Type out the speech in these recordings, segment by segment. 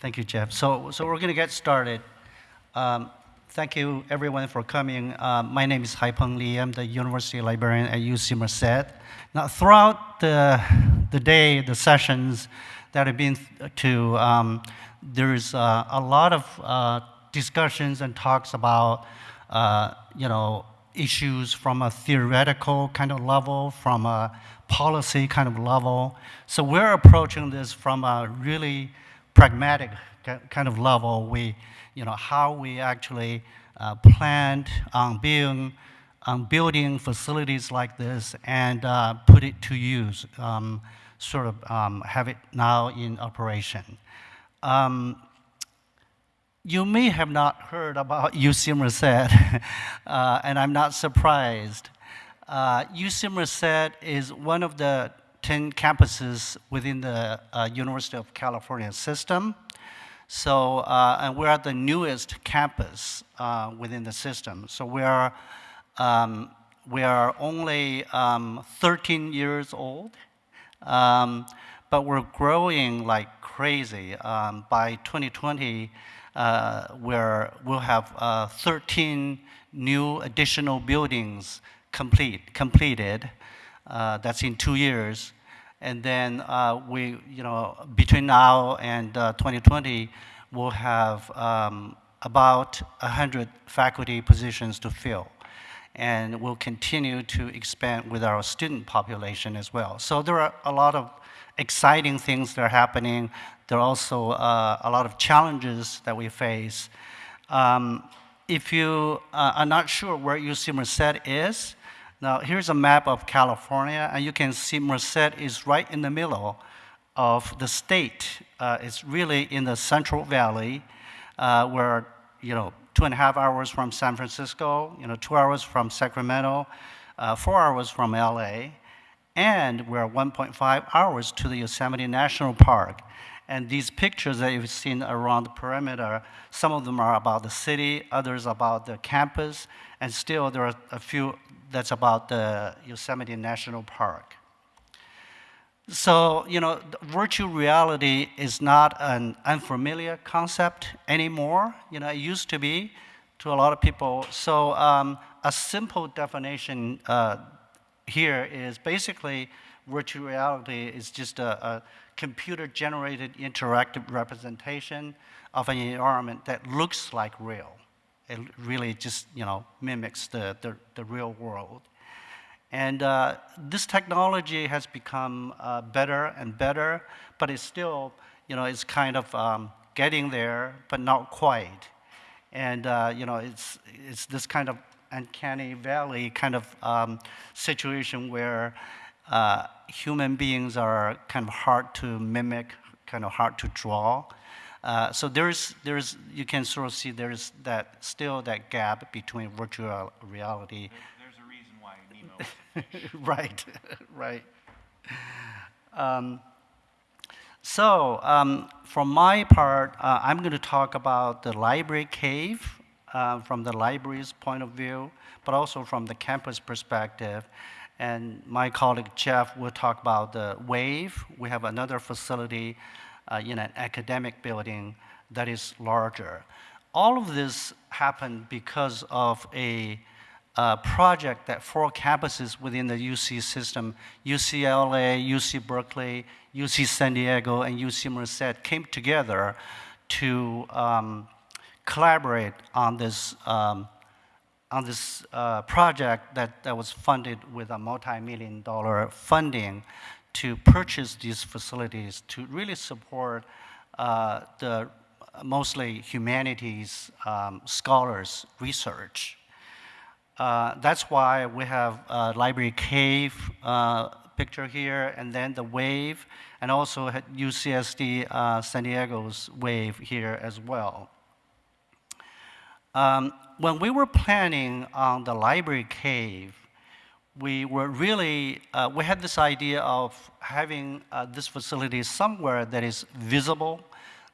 Thank you, Jeff. So, so we're going to get started. Um, thank you, everyone, for coming. Uh, my name is Haipeng Li. I'm the university librarian at UC Merced. Now, throughout the, the day, the sessions that have been to, um, there's uh, a lot of uh, discussions and talks about, uh, you know, issues from a theoretical kind of level, from a policy kind of level. So we're approaching this from a really pragmatic kind of level, we, you know, how we actually uh, planned on being, on building facilities like this and uh, put it to use, um, sort of um, have it now in operation. Um, you may have not heard about UC Merced, uh, and I'm not surprised. Uh, UC Merced is one of the 10 campuses within the uh, University of California system. So, uh, and we are at the newest campus uh, within the system. So we are, um, we are only um, 13 years old, um, but we're growing like crazy. Um, by 2020, uh, we're, we'll have uh, 13 new additional buildings complete, completed. Uh, that's in two years. And then uh, we, you know, between now and uh, 2020, we'll have um, about 100 faculty positions to fill. And we'll continue to expand with our student population as well. So there are a lot of exciting things that are happening. There are also uh, a lot of challenges that we face. Um, if you uh, are not sure where UC Merced is, now, here's a map of California, and you can see Merced is right in the middle of the state. Uh, it's really in the Central Valley, uh, where, you know, two and a half hours from San Francisco, you know, two hours from Sacramento, uh, four hours from LA, and we're 1.5 hours to the Yosemite National Park. And these pictures that you've seen around the perimeter, some of them are about the city, others about the campus, and still there are a few that's about the Yosemite National Park. So, you know, virtual reality is not an unfamiliar concept anymore. You know, it used to be to a lot of people. So um, a simple definition uh, here is basically virtual reality is just a, a computer-generated interactive representation of an environment that looks like real. It really just, you know, mimics the, the, the real world. And uh, this technology has become uh, better and better, but it's still, you know, it's kind of um, getting there, but not quite. And, uh, you know, it's, it's this kind of uncanny valley kind of um, situation where uh, human beings are kind of hard to mimic, kind of hard to draw. Uh, so there's, there's, you can sort of see there's that, still that gap between virtual reality. There's, there's a reason why Nemo. right, right. Um, so um, for my part, uh, I'm going to talk about the library cave uh, from the library's point of view, but also from the campus perspective. And my colleague Jeff will talk about the WAVE. We have another facility uh, in an academic building that is larger. All of this happened because of a project that four campuses within the UC system, UCLA, UC Berkeley, UC San Diego, and UC Merced came together to um, collaborate on this, um, on this uh, project that, that was funded with a multi-million dollar funding to purchase these facilities to really support uh, the mostly humanities um, scholars research. Uh, that's why we have library cave uh, picture here, and then the wave, and also UCSD uh, San Diego's wave here as well. Um, when we were planning on the library cave, we were really, uh, we had this idea of having uh, this facility somewhere that is visible,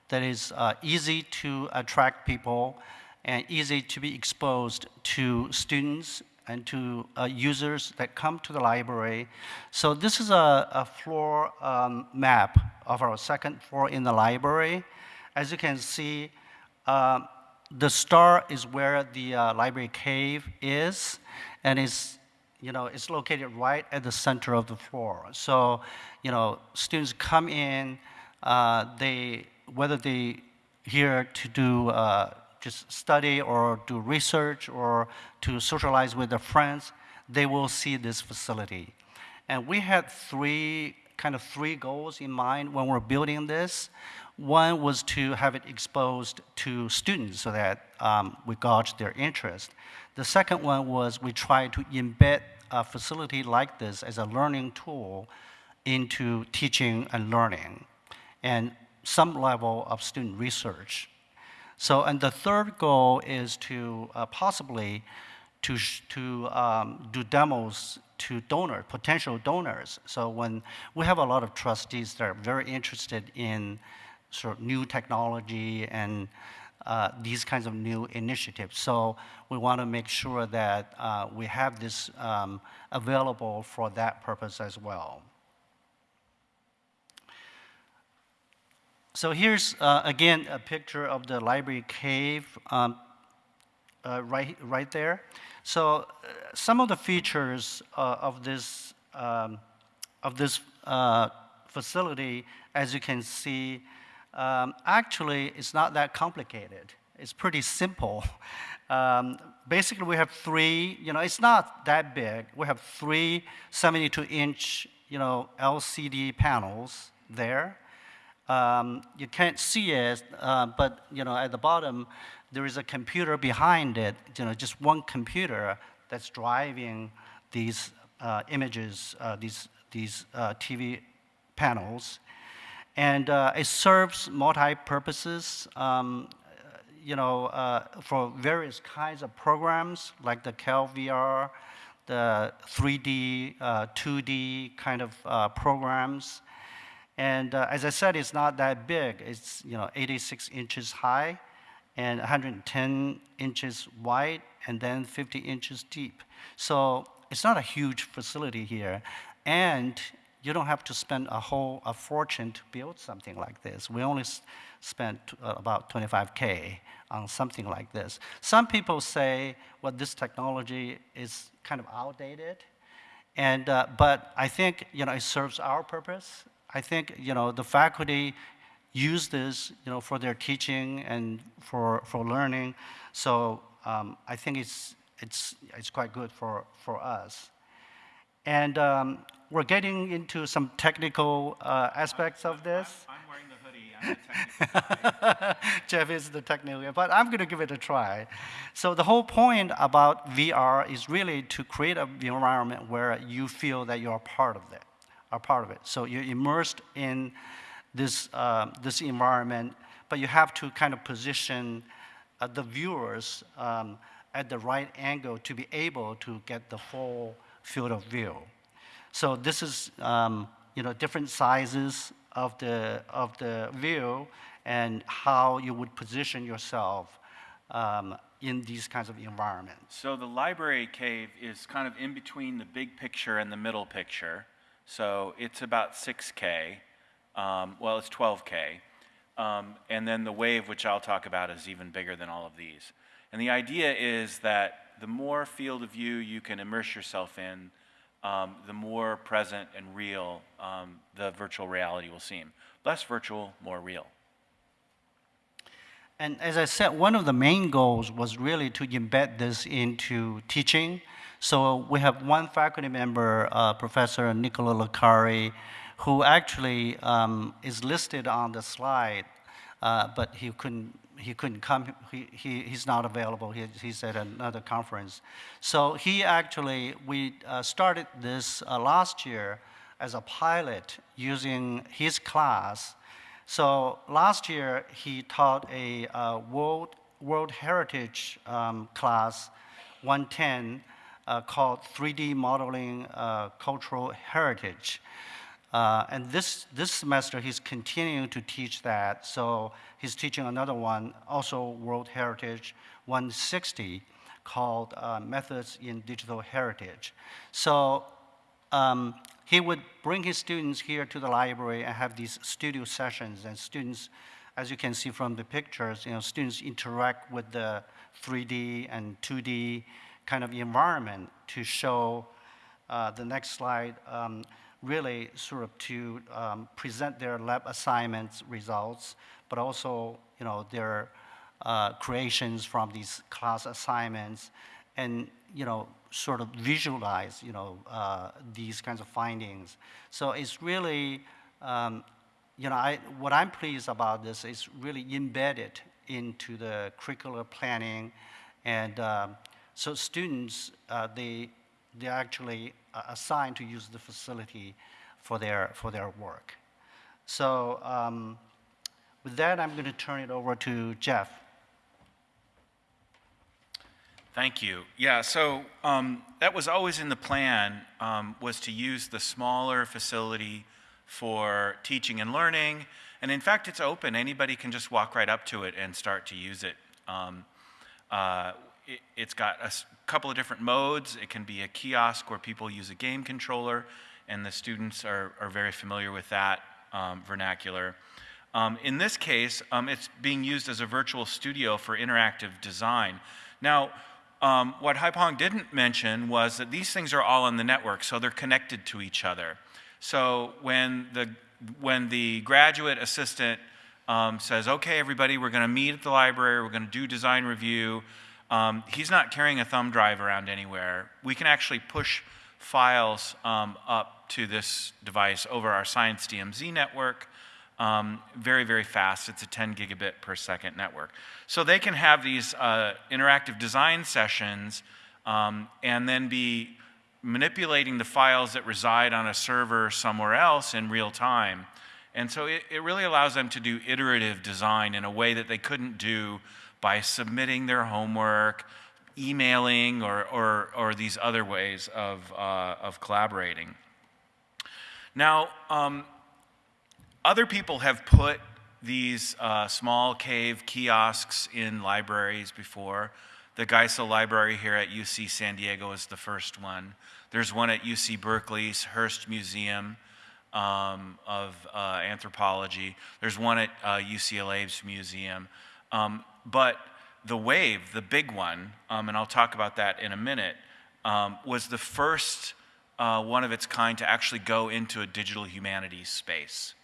that is uh, easy to attract people, and easy to be exposed to students and to uh, users that come to the library. So this is a, a floor um, map of our second floor in the library. As you can see, um, the star is where the uh, library cave is, and it's you know it's located right at the center of the floor. So, you know, students come in, uh, they whether they here to do uh, just study or do research or to socialize with their friends, they will see this facility. And we had three kind of three goals in mind when we're building this. One was to have it exposed to students so that um, we gauge their interest. The second one was we tried to embed a facility like this as a learning tool into teaching and learning and some level of student research. So, and the third goal is to uh, possibly to, to um, do demos to donors, potential donors. So when we have a lot of trustees that are very interested in sort of new technology and uh, these kinds of new initiatives. So we want to make sure that uh, we have this um, available for that purpose as well. So here's, uh, again, a picture of the library cave um, uh, right, right there. So uh, some of the features uh, of this, um, of this facility, as you can see, um, actually it's not that complicated. It's pretty simple. Um, basically, we have three, you know, it's not that big. We have three 72-inch, you know, LCD panels there. Um, you can't see it, uh, but you know, at the bottom, there is a computer behind it, you know, just one computer that's driving these uh, images, uh, these, these uh, TV panels. And uh, it serves multi-purposes, um, you know, uh, for various kinds of programs like the CalVR, the 3D, 2D kind of programs. And uh, as I said, it's not that big. It's you know 86 inches high and 110 inches wide and then 50 inches deep. So it's not a huge facility here. And you don't have to spend a whole a fortune to build something like this. We only spent uh, about 25K on something like this. Some people say, well, this technology is kind of outdated. And, uh, but I think you know, it serves our purpose I think you know the faculty use this you know for their teaching and for for learning. So um, I think it's it's it's quite good for for us. And um, we're getting into some technical uh, aspects of this. I'm, I'm wearing the hoodie. I'm the technical Jeff is the technical, but I'm going to give it a try. So the whole point about VR is really to create an environment where you feel that you're part of it are part of it. So you're immersed in this, uh, this environment, but you have to kind of position uh, the viewers um, at the right angle to be able to get the full field of view. So this is, um, you know, different sizes of the, of the view and how you would position yourself um, in these kinds of environments. So the library cave is kind of in between the big picture and the middle picture. So it's about 6K. Um, well, it's 12K. Um, and then the wave, which I'll talk about, is even bigger than all of these. And the idea is that the more field of view you can immerse yourself in, um, the more present and real um, the virtual reality will seem. Less virtual, more real. And as I said, one of the main goals was really to embed this into teaching so we have one faculty member, uh, Professor Nicola Lercari, who actually um, is listed on the slide, uh, but he couldn't, he couldn't come, he, he, he's not available, he, he's at another conference. So he actually, we uh, started this uh, last year as a pilot using his class. So last year he taught a uh, World, World Heritage um, class 110 uh, called 3D Modeling uh, Cultural Heritage. Uh, and this, this semester, he's continuing to teach that. So he's teaching another one, also World Heritage 160, called uh, Methods in Digital Heritage. So um, he would bring his students here to the library and have these studio sessions, and students as you can see from the pictures, you know, students interact with the 3D and 2D kind of environment to show uh, the next slide, um, really sort of to um, present their lab assignments results, but also, you know, their uh, creations from these class assignments, and, you know, sort of visualize, you know, uh, these kinds of findings. So it's really, um, you know, I, what I'm pleased about this is really embedded into the curricular planning, and um, so students, uh, they, they're actually uh, assigned to use the facility for their, for their work. So um, with that, I'm going to turn it over to Jeff. Thank you. Yeah, so um, that was always in the plan, um, was to use the smaller facility for teaching and learning. And in fact, it's open. Anybody can just walk right up to it and start to use it. Um, uh, it has got a couple of different modes. It can be a kiosk where people use a game controller, and the students are, are very familiar with that um, vernacular. Um, in this case, um, it's being used as a virtual studio for interactive design. Now, um, what Haipeng didn't mention was that these things are all on the network, so they're connected to each other. So when the, when the graduate assistant um, says, okay, everybody, we're going to meet at the library, we're going to do design review, um, he's not carrying a thumb drive around anywhere. We can actually push files um, up to this device over our Science DMZ network um, very, very fast. It's a 10 gigabit per second network. So they can have these uh, interactive design sessions um, and then be manipulating the files that reside on a server somewhere else in real time. And so it, it really allows them to do iterative design in a way that they couldn't do by submitting their homework, emailing, or, or, or these other ways of, uh, of collaborating. Now, um, other people have put these uh, small cave kiosks in libraries before. The Geisel Library here at UC San Diego is the first one. There's one at UC Berkeley's Hearst Museum um, of uh, Anthropology. There's one at uh, UCLA's museum. Um, but the Wave, the big one, um, and I'll talk about that in a minute, um, was the first uh, one of its kind to actually go into a digital humanities space.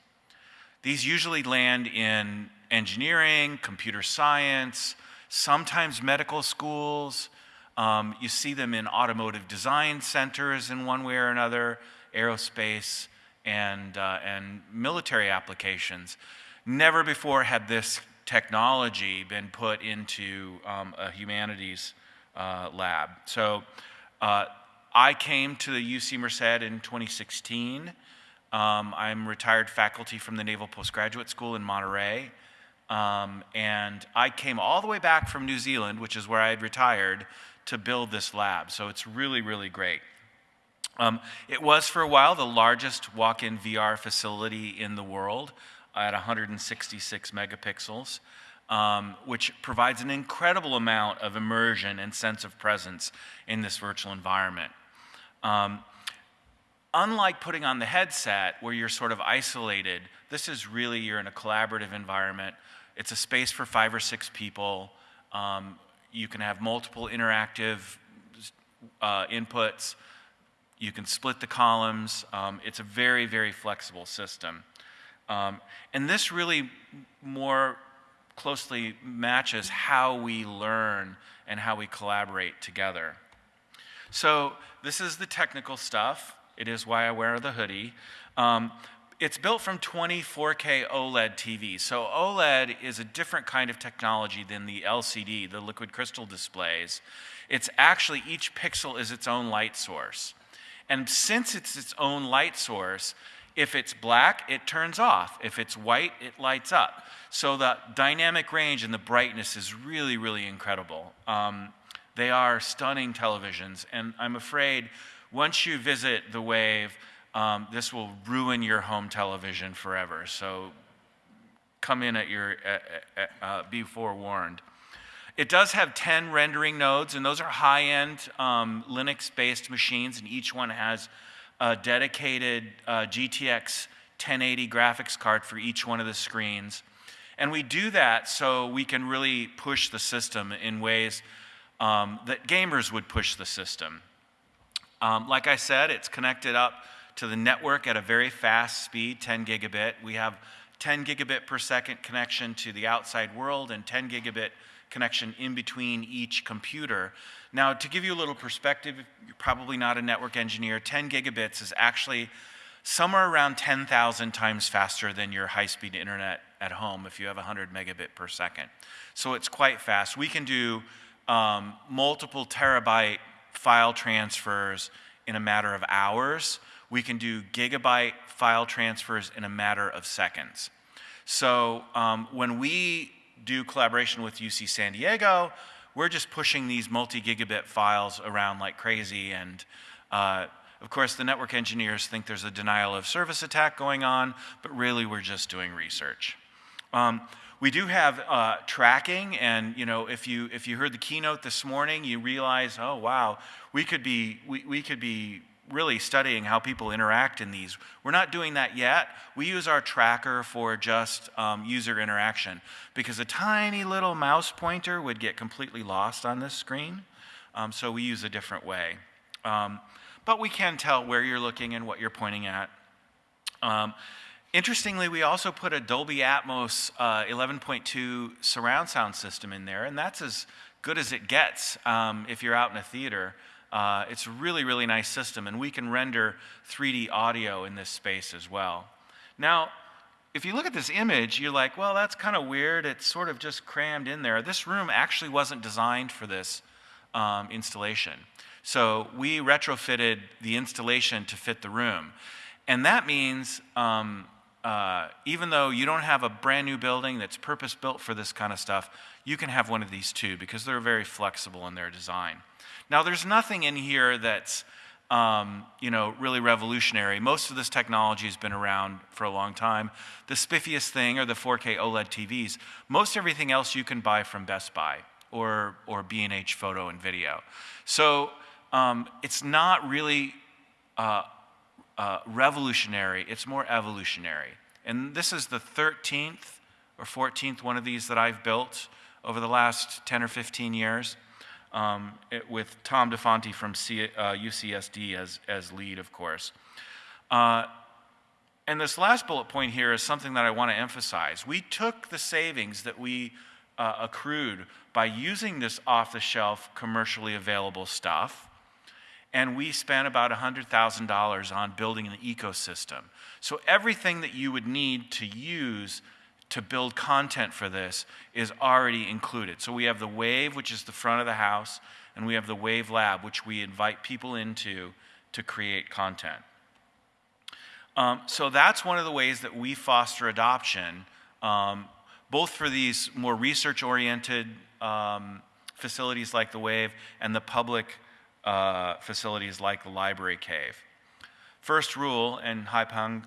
These usually land in engineering, computer science, sometimes medical schools. Um, you see them in automotive design centers in one way or another, aerospace, and, uh, and military applications. Never before had this technology been put into um, a humanities uh, lab. So uh, I came to the UC Merced in 2016. Um, I'm retired faculty from the Naval Postgraduate School in Monterey. Um, and I came all the way back from New Zealand, which is where I had retired, to build this lab. So it's really, really great. Um, it was for a while the largest walk-in VR facility in the world at 166 megapixels, um, which provides an incredible amount of immersion and sense of presence in this virtual environment. Um, unlike putting on the headset where you're sort of isolated, this is really, you're in a collaborative environment. It's a space for five or six people. Um, you can have multiple interactive uh, inputs. You can split the columns. Um, it's a very, very flexible system. Um, and this really more closely matches how we learn and how we collaborate together. So this is the technical stuff. It is why I wear the hoodie. Um, it's built from 24K OLED TVs. So OLED is a different kind of technology than the LCD, the liquid crystal displays. It's actually, each pixel is its own light source. And since it's its own light source, if it's black, it turns off. If it's white, it lights up. So the dynamic range and the brightness is really, really incredible. Um, they are stunning televisions, and I'm afraid once you visit the Wave, um, this will ruin your home television forever. So come in at your, uh, uh, be forewarned. It does have 10 rendering nodes, and those are high-end um, Linux-based machines, and each one has a dedicated uh, GTX 1080 graphics card for each one of the screens. And we do that so we can really push the system in ways um, that gamers would push the system. Um, like I said, it's connected up to the network at a very fast speed, 10 gigabit. We have 10 gigabit per second connection to the outside world and 10 gigabit connection in between each computer. Now, to give you a little perspective, you're probably not a network engineer, 10 gigabits is actually somewhere around 10,000 times faster than your high-speed internet at home if you have 100 megabit per second. So it's quite fast. We can do um, multiple terabyte file transfers in a matter of hours. We can do gigabyte file transfers in a matter of seconds. So um, when we do collaboration with UC San Diego, we're just pushing these multi-gigabit files around like crazy. And uh, of course, the network engineers think there's a denial of service attack going on, but really we're just doing research. Um, we do have uh, tracking, and you know, if you if you heard the keynote this morning, you realize, oh wow, we could be we, we could be really studying how people interact in these. We're not doing that yet. We use our tracker for just um, user interaction because a tiny little mouse pointer would get completely lost on this screen. Um, so we use a different way. Um, but we can tell where you're looking and what you're pointing at. Um, Interestingly, we also put a Dolby Atmos uh, 11.2 surround sound system in there, and that's as good as it gets um, if you're out in a theater. Uh, it's a really, really nice system, and we can render 3D audio in this space as well. Now, if you look at this image, you're like, well, that's kind of weird. It's sort of just crammed in there. This room actually wasn't designed for this um, installation. So we retrofitted the installation to fit the room. And that means um, uh, even though you don't have a brand new building that's purpose built for this kind of stuff, you can have one of these too because they're very flexible in their design. Now, there's nothing in here that's um, you know, really revolutionary. Most of this technology has been around for a long time. The spiffiest thing are the 4K OLED TVs. Most everything else you can buy from Best Buy or, or B&H Photo and Video. So um, it's not really uh, uh, revolutionary, it's more evolutionary. And this is the 13th or 14th one of these that I've built over the last 10 or 15 years um, it, with Tom DeFanti from C, uh, UCSD as, as lead, of course. Uh, and this last bullet point here is something that I want to emphasize. We took the savings that we uh, accrued by using this off the shelf commercially available stuff and we spent about $100,000 on building an ecosystem. So everything that you would need to use to build content for this is already included. So we have the Wave, which is the front of the house, and we have the Wave Lab, which we invite people into to create content. Um, so that's one of the ways that we foster adoption, um, both for these more research-oriented um, facilities like the Wave and the public uh, facilities like the library cave. First rule, and Haipeng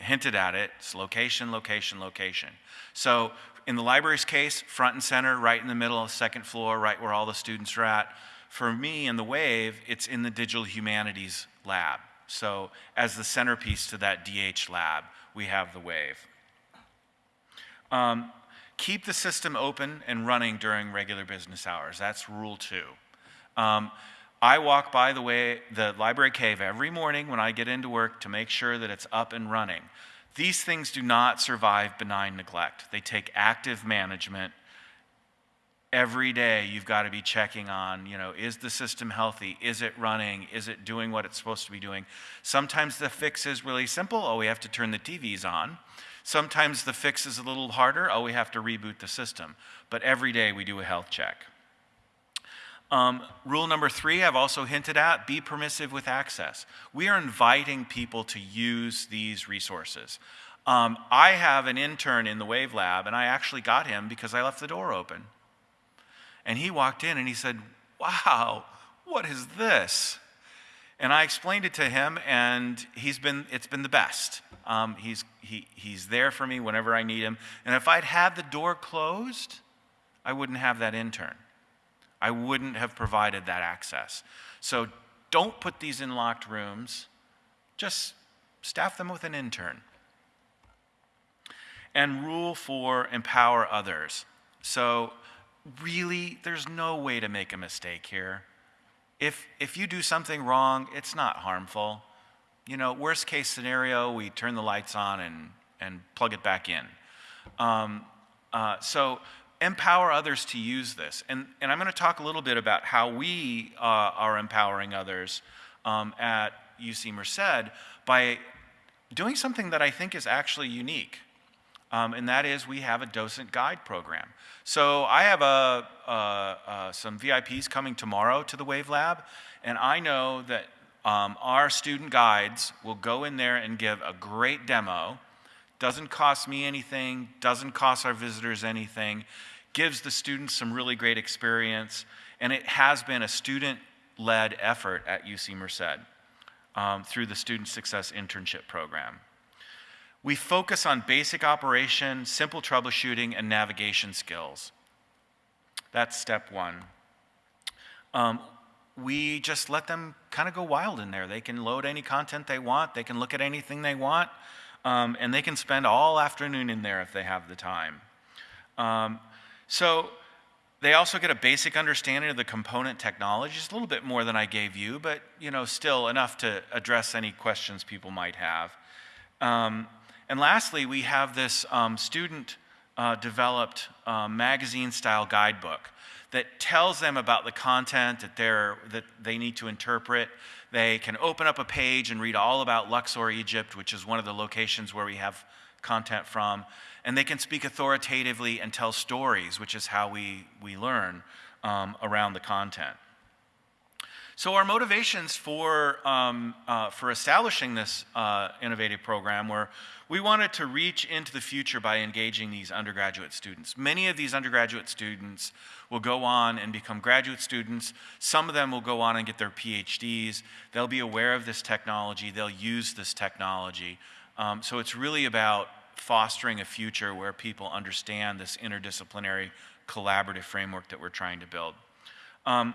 hinted at it, it's location, location, location. So in the library's case, front and center, right in the middle, second floor, right where all the students are at. For me in the Wave, it's in the digital humanities lab. So as the centerpiece to that DH lab, we have the Wave. Um, keep the system open and running during regular business hours. That's rule two. Um, I walk by the way the library cave every morning when I get into work to make sure that it's up and running. These things do not survive benign neglect. They take active management. Every day you've got to be checking on, you know, is the system healthy? Is it running? Is it doing what it's supposed to be doing? Sometimes the fix is really simple. Oh, we have to turn the TVs on. Sometimes the fix is a little harder. Oh, we have to reboot the system. But every day we do a health check. Um, rule number three, I've also hinted at be permissive with access. We are inviting people to use these resources. Um, I have an intern in the Wave Lab, and I actually got him because I left the door open. And he walked in and he said, Wow, what is this? And I explained it to him, and he's been, it's been the best. Um, he's, he, he's there for me whenever I need him. And if I'd had the door closed, I wouldn't have that intern. I wouldn't have provided that access. So don't put these in locked rooms, just staff them with an intern. And rule four, empower others. So, really, there's no way to make a mistake here. If, if you do something wrong, it's not harmful. You know, worst case scenario, we turn the lights on and, and plug it back in. Um, uh, so, empower others to use this. And, and I'm going to talk a little bit about how we uh, are empowering others um, at UC Merced by doing something that I think is actually unique. Um, and that is we have a docent guide program. So I have a, uh, uh, some VIPs coming tomorrow to the Wave Lab, and I know that um, our student guides will go in there and give a great demo. Doesn't cost me anything, doesn't cost our visitors anything, gives the students some really great experience, and it has been a student led effort at UC Merced um, through the Student Success Internship Program. We focus on basic operation, simple troubleshooting, and navigation skills. That's step one. Um, we just let them kind of go wild in there. They can load any content they want, they can look at anything they want, um, and they can spend all afternoon in there if they have the time. Um, so they also get a basic understanding of the component technologies, a little bit more than I gave you, but you know, still enough to address any questions people might have. Um, and lastly, we have this um, student uh, developed uh, magazine style guidebook that tells them about the content that, they're, that they need to interpret. They can open up a page and read all about Luxor, Egypt, which is one of the locations where we have content from. And they can speak authoritatively and tell stories, which is how we, we learn um, around the content. So our motivations for, um, uh, for establishing this uh, innovative program were we wanted to reach into the future by engaging these undergraduate students. Many of these undergraduate students will go on and become graduate students. Some of them will go on and get their PhDs. They'll be aware of this technology. They'll use this technology. Um, so it's really about fostering a future where people understand this interdisciplinary collaborative framework that we're trying to build. Um,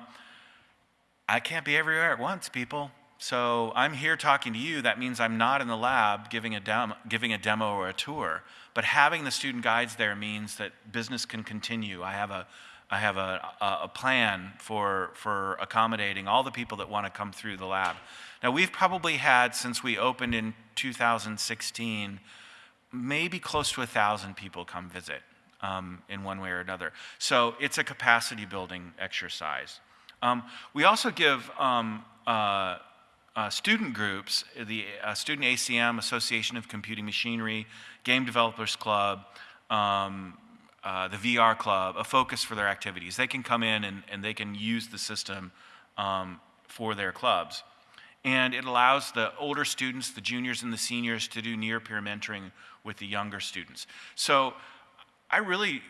I can't be everywhere at once, people. So I'm here talking to you. That means I'm not in the lab giving a, demo, giving a demo or a tour. But having the student guides there means that business can continue. I have a, I have a, a plan for, for accommodating all the people that want to come through the lab. Now, we've probably had, since we opened in 2016, maybe close to a 1,000 people come visit um, in one way or another. So it's a capacity building exercise. Um, we also give um, uh, uh, student groups, the uh, Student ACM, Association of Computing Machinery, Game Developers Club, um, uh, the VR Club, a focus for their activities. They can come in and, and they can use the system um, for their clubs. And it allows the older students, the juniors and the seniors, to do near peer mentoring with the younger students. So I really,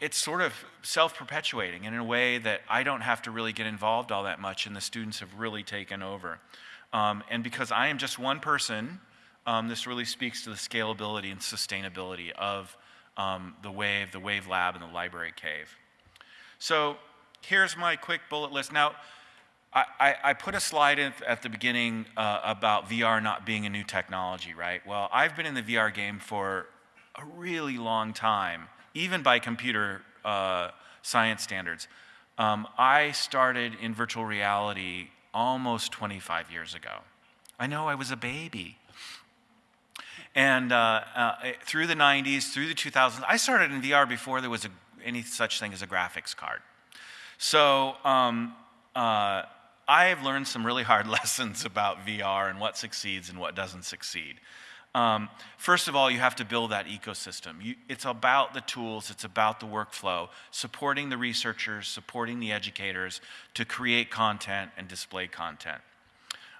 it's sort of self perpetuating in a way that I don't have to really get involved all that much, and the students have really taken over. Um, and because I am just one person, um, this really speaks to the scalability and sustainability of um, the Wave, the Wave Lab, and the Library Cave. So here's my quick bullet list. Now, I, I, I put a slide at the beginning uh, about VR not being a new technology, right? Well, I've been in the VR game for a really long time even by computer uh, science standards. Um, I started in virtual reality almost 25 years ago. I know I was a baby. And uh, uh, through the 90s, through the 2000s, I started in VR before there was a, any such thing as a graphics card. So um, uh, I've learned some really hard lessons about VR and what succeeds and what doesn't succeed. Um, first of all, you have to build that ecosystem. You, it's about the tools, it's about the workflow, supporting the researchers, supporting the educators to create content and display content.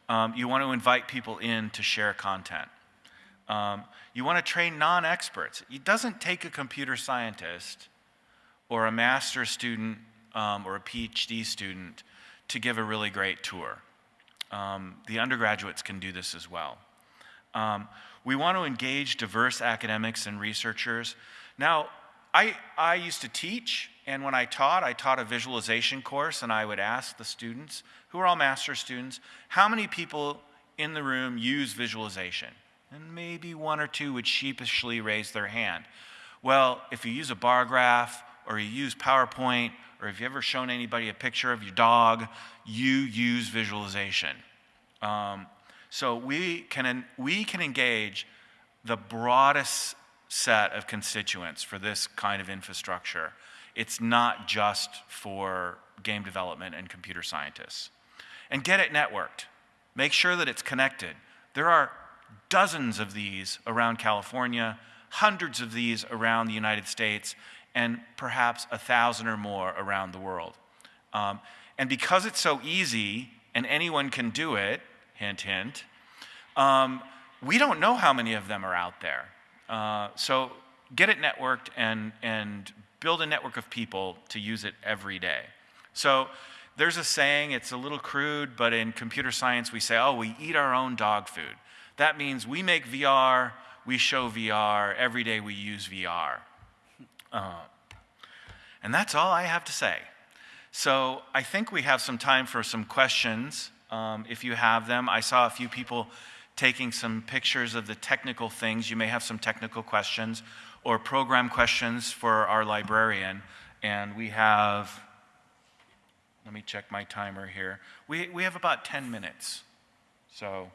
Um, you want to invite people in to share content. Um, you want to train non experts. It doesn't take a computer scientist or a master's student um, or a PhD student to give a really great tour. Um, the undergraduates can do this as well. We want to engage diverse academics and researchers. Now, I, I used to teach, and when I taught, I taught a visualization course, and I would ask the students, who are all master students, how many people in the room use visualization? And maybe one or two would sheepishly raise their hand. Well, if you use a bar graph or you use PowerPoint or if you ever shown anybody a picture of your dog, you use visualization. Um, so we can, we can engage the broadest set of constituents for this kind of infrastructure. It's not just for game development and computer scientists. And get it networked. Make sure that it's connected. There are dozens of these around California, hundreds of these around the United States, and perhaps a thousand or more around the world. Um, and because it's so easy and anyone can do it, hint, hint, um, we don't know how many of them are out there. Uh, so get it networked and, and build a network of people to use it every day. So there's a saying, it's a little crude, but in computer science we say, oh, we eat our own dog food. That means we make VR, we show VR, every day we use VR. Uh, and that's all I have to say. So I think we have some time for some questions, um, if you have them. I saw a few people taking some pictures of the technical things. You may have some technical questions or program questions for our librarian. And we have, let me check my timer here. We, we have about 10 minutes. So